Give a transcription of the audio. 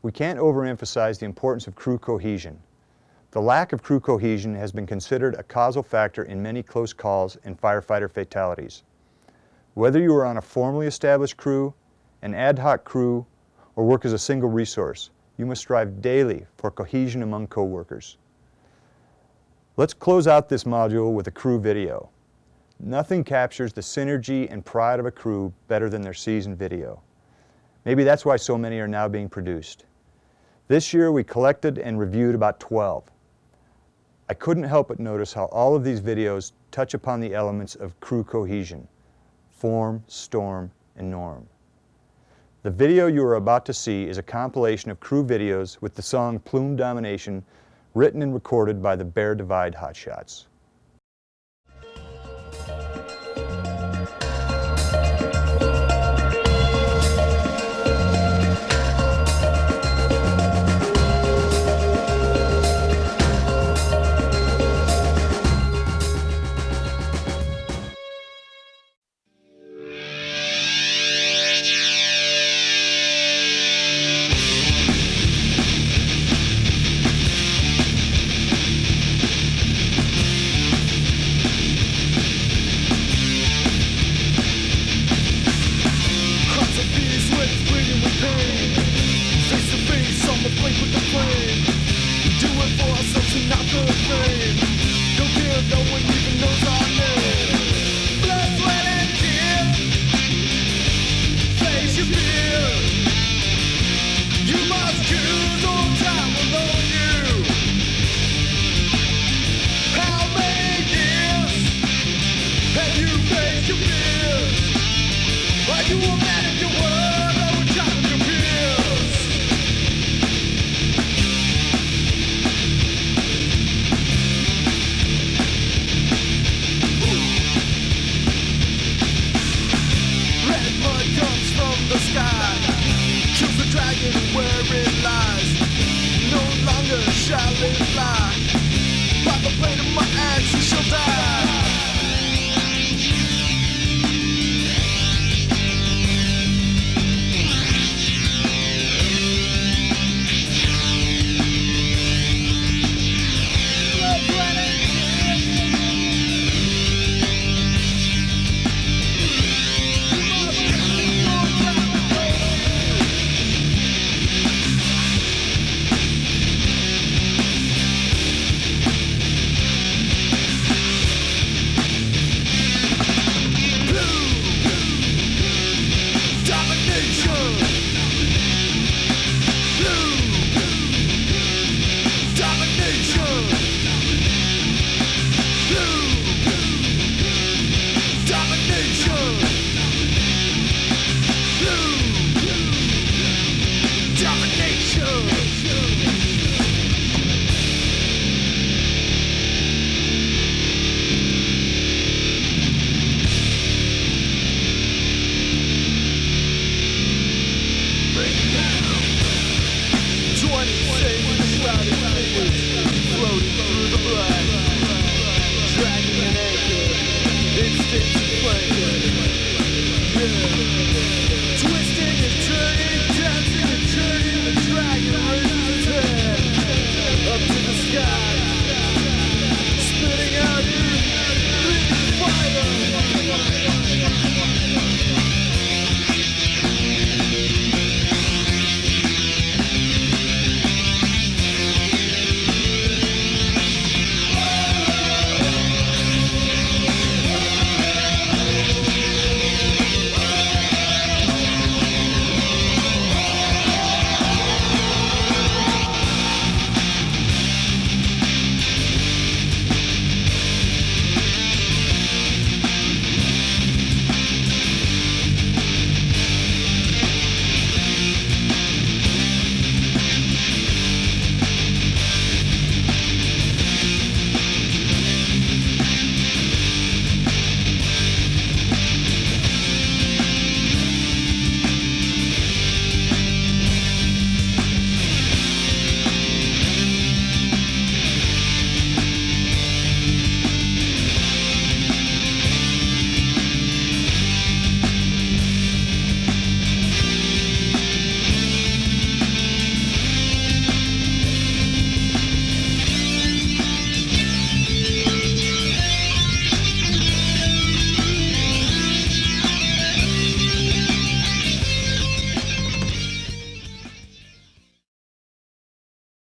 We can't overemphasize the importance of crew cohesion. The lack of crew cohesion has been considered a causal factor in many close calls and firefighter fatalities. Whether you are on a formally established crew, an ad hoc crew, or work as a single resource, you must strive daily for cohesion among coworkers. Let's close out this module with a crew video. Nothing captures the synergy and pride of a crew better than their season video. Maybe that's why so many are now being produced. This year we collected and reviewed about 12. I couldn't help but notice how all of these videos touch upon the elements of crew cohesion, form, storm, and norm. The video you are about to see is a compilation of crew videos with the song Plume Domination written and recorded by the Bear Divide Hotshots. Shall it fly. By the blade my axe, it shall die.